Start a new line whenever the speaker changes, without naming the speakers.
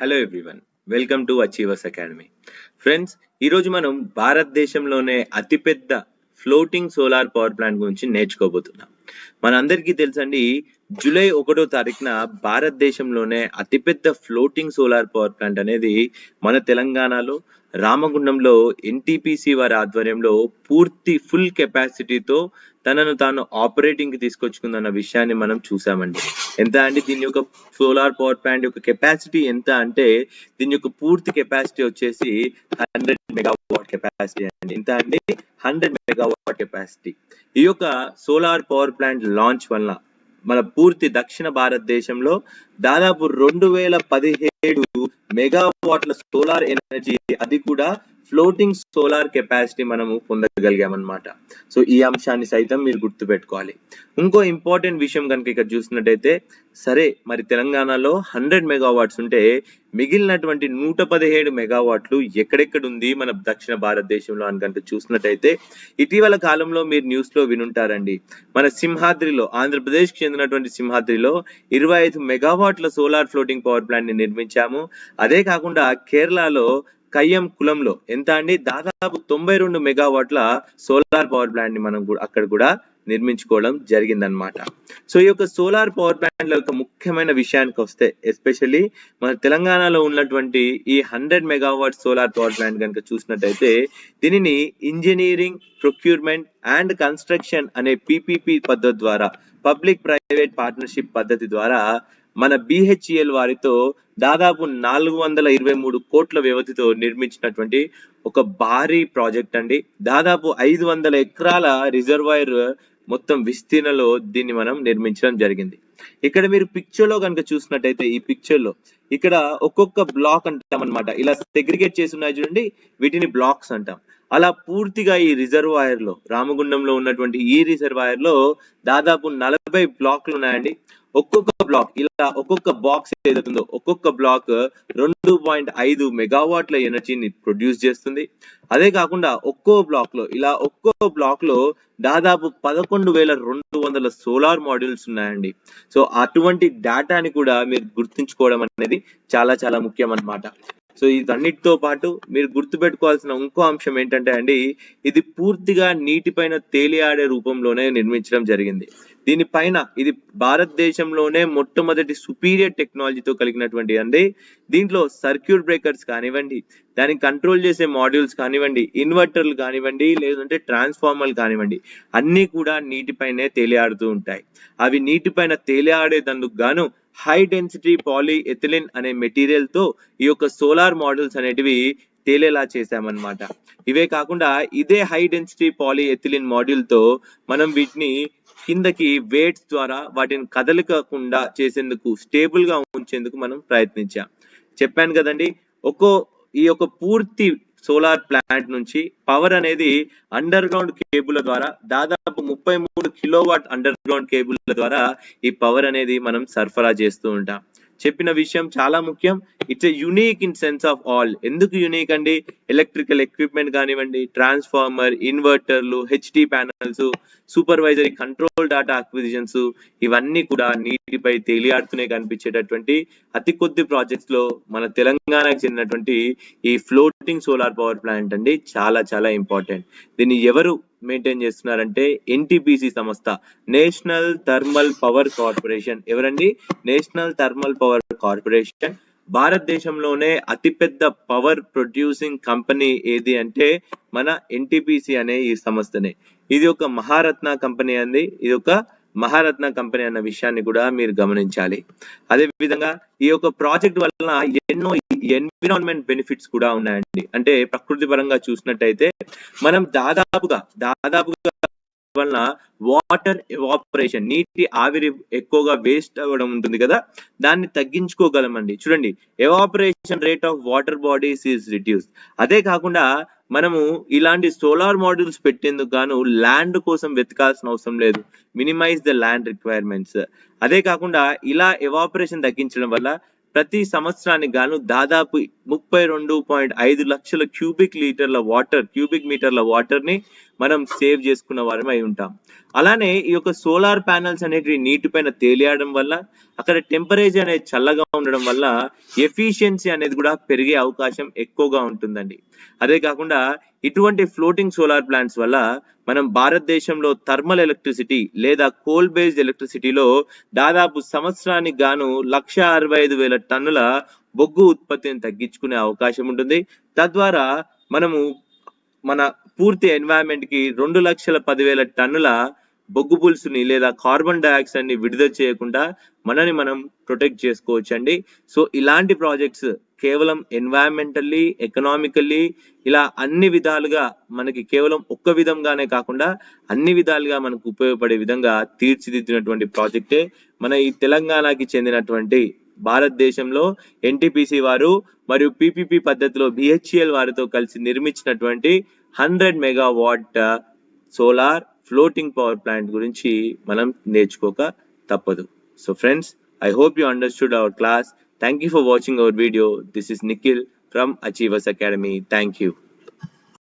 Hello everyone welcome to Achievers Academy friends ఈరోజు మనం భారతదేశంలోనే అతిపెద్ద ఫ్లోటింగ్ సోలార్ పవర్ ప్లాంట్ గురించి నేర్చుకోబోతున్నాం. మనందరికీ తెలుసండి జూలై ఒకటో తారీఖున భారతదేశంలోనే అతిపెద్ద ఫ్లోటింగ్ సోలార్ పవర్ ప్లాంట్ అనేది మన తెలంగాణలో రామగుండంలో ఎన్టీపీసీ వారి ఆధ్వర్యంలో పూర్తి ఫుల్ కెపాసిటీతో తనను తాను ఆపరేటింగ్కి తీసుకొచ్చుకుందన్న విషయాన్ని మనం చూసామండి. ఎంత అండి? దీని యొక్క సోలార్ పవర్ ప్లాంట్ యొక్క కెపాసిటీ ఎంత అంటే దీని యొక్క పూర్తి కెపాసిటీ వచ్చేసి హండ్రెడ్ మెగావాట్ కెపాసిటీ అండి. ఎంత అండి? Hundred megawatt capacity. ఈ యొక్క సోలార్ పవర్ ప్లాంట్ లాంచ్ వల్ల మన పూర్తి దక్షిణ భారతదేశంలో దాదాపు రెండు వేల పదిహేడు మెగావాట్ల సోలార్ ఎనర్జీ అది కూడా ఫ్లోటింగ్ సోలార్ కెపాసిటీ మనము పొందగలిగామన్నమాట. సో ఈ అంశాన్ని సైతం మీరు గుర్తుపెట్టుకోవాలి. ఇంకో ఇంపార్టెంట్ విషయం కనుక ఇక్కడ చూసినట్టయితే సరే మరి తెలంగాణలో హండ్రెడ్ మెగావాట్స్ ఉంటే మిగిలినటువంటి నూట పదిహేడు మెగావాట్లు ఎక్కడెక్కడ ఉంది మన దక్షిణ భారతదేశంలో అని కనుక చూసినట్టయితే ఇటీవల కాలంలో మీరు న్యూస్లో వినుంటారండి. మన సింహాద్రిలో ఆంధ్రప్రదేశ్కి చెందినటువంటి సింహాద్రిలో ఇరవై ఐదు మెగావాట్ల సోలార్ ఫ్లోటింగ్ పవర్ ప్లాంట్ని నిర్మించాము. అదే కాకుండా కేరళలో కయ్యం కులంలో ఎంత అండి? దాదాపు తొంభై రెండు మెగావాట్ల సోలార్ పవర్ ప్లాంట్ని మనం కూడా అక్కడ కూడా నిర్మించుకోవడం జరిగిందనమాట సో ఈ యొక్క సోలార్ పవర్ ప్లాంట్ల యొక్క ముఖ్యమైన విషయానికి వస్తే ఎస్పెషల్లీ మన తెలంగాణలో ఉన్నటువంటి ఈ hundred megawatt solar power plant కనుక చూసినట్టయితే దీనిని ఇంజనీరింగ్ ప్రొక్యూర్మెంట్ అండ్ కన్స్ట్రక్షన్ అనే పిపిపి పద్ధతి ద్వారా పబ్లిక్ ప్రైవేట్ పార్ట్నర్షిప్ పద్ధతి ద్వారా మన బిహెచ్ఈఎల్ వారితో దాదాపు నాలుగు వందల ఇరవై మూడు కోట్ల వ్యవధితో నిర్మించినటువంటి ఒక భారీ ప్రాజెక్ట్ అండి. దాదాపు ఐదు వందల ఎకరాల రిజర్వాయర్ మొత్తం విస్తీర్ణలో దీన్ని మనం నిర్మించడం జరిగింది. ఇక్కడ మీరు పిక్చర్లో కనుక చూసినట్టయితే ఈ పిక్చర్లో ఇక్కడ ఒక్కొక్క బ్లాక్ అంటాం అనమాట ఇలా సెగ్రిగేట్ చేసి ఉన్నాయి చూడండి వీటిని బ్లాక్స్ అంటాం. అలా పూర్తిగా ఈ రిజర్వాయర్లో రామగుండంలో ఉన్నటువంటి ఈ రిజర్వాయర్లో దాదాపు నలభై బ్లాక్లు ఉన్నాయండి. ఒక్కొక్క బ్లాక్ ఇలా ఒక్కొక్క బాక్స్ ఏదైతుందో ఒక్కొక్క బ్లాక్ రెండు పాయింట్ ఐదు మెగావాట్ల ఎనర్జీని ప్రొడ్యూస్ చేస్తుంది. అదే కాకుండా ఒక్కో బ్లాక్లో ఇలా ఒక్కో బ్లాక్లో దాదాపు పదకొండు వేల రెండు వందల సోలార్ మాడ్యూల్స్ ఉన్నాయండి. సో అటువంటి డేటాని కూడా మీరు గుర్తుంచుకోవడం అనేది చాలా చాలా ముఖ్యం అన్నమాట సో ఇదన్నిటితో పాటు మీరు గుర్తుపెట్టుకోవాల్సిన ఇంకో అంశం ఏంటంటే అండి ఇది పూర్తిగా నీటిపైన తేలియాడే రూపంలోనే నిర్మించడం జరిగింది. దీనిపైన ఇది భారతదేశంలోనే మొట్టమొదటి సుపీరియర్ టెక్నాలజీతో కలిగినటువంటి అండి. దీంట్లో సర్క్యూట్ బ్రేకర్స్ కానివ్వండి దాన్ని కంట్రోల్ చేసే మాడ్యూల్స్ కానివ్వండి ఇన్వర్టర్లు కానివ్వండి లేదంటే ట్రాన్స్ఫార్మర్లు కానివ్వండి అన్ని కూడా నీటిపైనే తేలియాడుతూ ఉంటాయి. అవి నీటిపైన తేలియాడేందుకు గాను హై డెన్సిటీ పాలీ ఎథిలిన్ అనే మెటీరియల్తో ఈ యొక్క సోలార్ మోడల్స్ అనేటివి తేలేలా చేశామన్నమాట. ఇవే కాకుండా ఇదే హై డెన్సిటీ పాలీ ఎథిలిన్ మాడ్యూల్తో మనం వీటిని కిందకి వేట్స్ ద్వారా వాటిని కదలికకుండా చేసేందుకు స్టేబుల్గా ఉంచేందుకు మనం ప్రయత్నించాం. చెప్పాను కదండి ఒక్కో ఈ యొక్క పూర్తి సోలార్ ప్లాంట్ నుంచి పవర్ అనేది అండర్ గ్రౌండ్ కేబుల్ ద్వారా దాదాపు ముప్పై మూడు కిలోవాట్ అండర్ గ్రౌండ్ కేబుల్ ద్వారా ఈ పవర్ అనేది మనం సరఫరా చేస్తూ ఉంటాం. చెప్పిన విషయం చాలా ముఖ్యం. It's a unique in sense of all ఎందుకు యునీక్ అండి? ఎలక్ట్రికల్ ఎక్విప్మెంట్ కానివ్వండి transformer ఇన్వర్టర్లు HD panels supervisory control data acquisitions ఇవన్నీ కూడా నీటిపై తేలియాడుతూనే కనిపించేటటువంటి అతి కొద్ది ప్రాజెక్ట్స్లో మన తెలంగాణకు చెందినటువంటి ఈ ఫ్లోటింగ్ సోలార్ పవర్ ప్లాంట్ అండి. చాలా చాలా ఇంపార్టెంట్ దీన్ని ఎవరు మెయింటైన్ చేస్తున్నారంటే ఎన్టీపీసీ సంస్థ నేషనల్ థర్మల్ పవర్ కార్పొరేషన్ ఎవరండి? నేషనల్ థర్మల్ పవర్ కార్పొరేషన్ భారతదేశంలోనే అతిపెద్ద పవర్ ప్రొడ్యూసింగ్ కంపెనీ ఏది అంటే మన ఎన్టీపీసీ అనే ఈ సంస్థనే. ఇది ఒక మహారత్న కంపెనీ అంది ఇది ఒక మహారత్న కంపెనీ అన్న విషయాన్ని కూడా మీరు గమనించాలి. అదే విధంగా ఈ యొక్క ప్రాజెక్ట్ వలన ఎన్నో ఎన్విరాన్మెంట్ బెనిఫిట్స్ కూడా ఉన్నాయండి. అంటే ప్రకృతి పరంగా చూసినట్టయితే మనం దాదాపుగా దాదాపుగా వలన వాటర్ ఎవాపరేషన్ నీటి ఆవిరి ఎక్కువగా వేస్ట్ అవ్వడం ఉంటుంది కదా? దాన్ని తగ్గించుకోగలమండి. చూడండి evaporation rate of water bodies is reduce అదే కాకుండా మనము ఇలాంటి సోలార్ మాడ్యూల్స్ పెట్టేందుకు గాను ల్యాండ్ కోసం వెతకాల్సిన అవసరం లేదు. మినిమైజ్ ద ల్యాండ్ రిక్వైర్మెంట్స్ అదే కాకుండా ఇలా ఎవాపరేషన్ తగ్గించడం వల్ల ప్రతి సంవత్సరానికి గాను దాదాపు ముప్పై రెండు పాయింట్ ఐదు లక్షల క్యూబిక్ లీటర్ల వాటర్ క్యూబిక్ మీటర్ల వాటర్ని మనం సేవ్ చేసుకున్న వారమై ఉంటాం. అలానే ఈ యొక్క సోలార్ ప్యానల్స్ అనేటివి నీటిపైన తేలియడం వల్ల అక్కడ టెంపరేచర్ అనేది చల్లగా ఉండడం వల్ల ఎఫిషియన్సీ అనేది కూడా పెరిగే అవకాశం ఎక్కువగా ఉంటుందండి. అదే కాకుండా ఇటువంటి ఫ్లోటింగ్ సోలార్ ప్లాంట్స్ వల్ల మనం భారతదేశంలో థర్మల్ ఎలక్ట్రిసిటీ లేదా కోల్ బేస్డ్ ఎలక్ట్రిసిటీలో దాదాపు సంవత్సరానికి గాను లక్ష అరవై ఐదు వేల టన్నుల బొగ్గు ఉత్పత్తిని తగ్గించుకునే అవకాశం ఉంటుంది. తద్వారా మనము మన పూర్తి ఎన్వైరన్మెంట్కి రెండు లక్షల పదివేల టన్నుల బొగ్గు పులుసుని లేదా కార్బన్ డైఆక్సైడ్ని విడుదల చేయకుండా మనని మనం ప్రొటెక్ట్ చేసుకోవచ్చు అండి సో ఇలాంటి ప్రాజెక్ట్స్ కేవలం ఎన్వైరన్మెంటల్లీ ఎకనామికల్లీ ఇలా అన్ని విధాలుగా మనకి కేవలం ఒక్క విధంగానే కాకుండా అన్ని విధాలుగా మనకు ఉపయోగపడే విధంగా తీర్చిదిద్దినటువంటి ప్రాజెక్టే మన ఈ తెలంగాణకి చెందినటువంటి భారతదేశంలో ఎన్టీపీసీ వారు మరియు పిపిపి పద్ధతిలో బిహెచ్ఎల్ వారితో కలిసి నిర్మించినటువంటి hundred megawatt solar floating power plant గురించి మనం నేర్చుకోక తప్పదు. So friends I hope you understood our class thank you for watching our video this is Nikhil from Achievers Academy thank you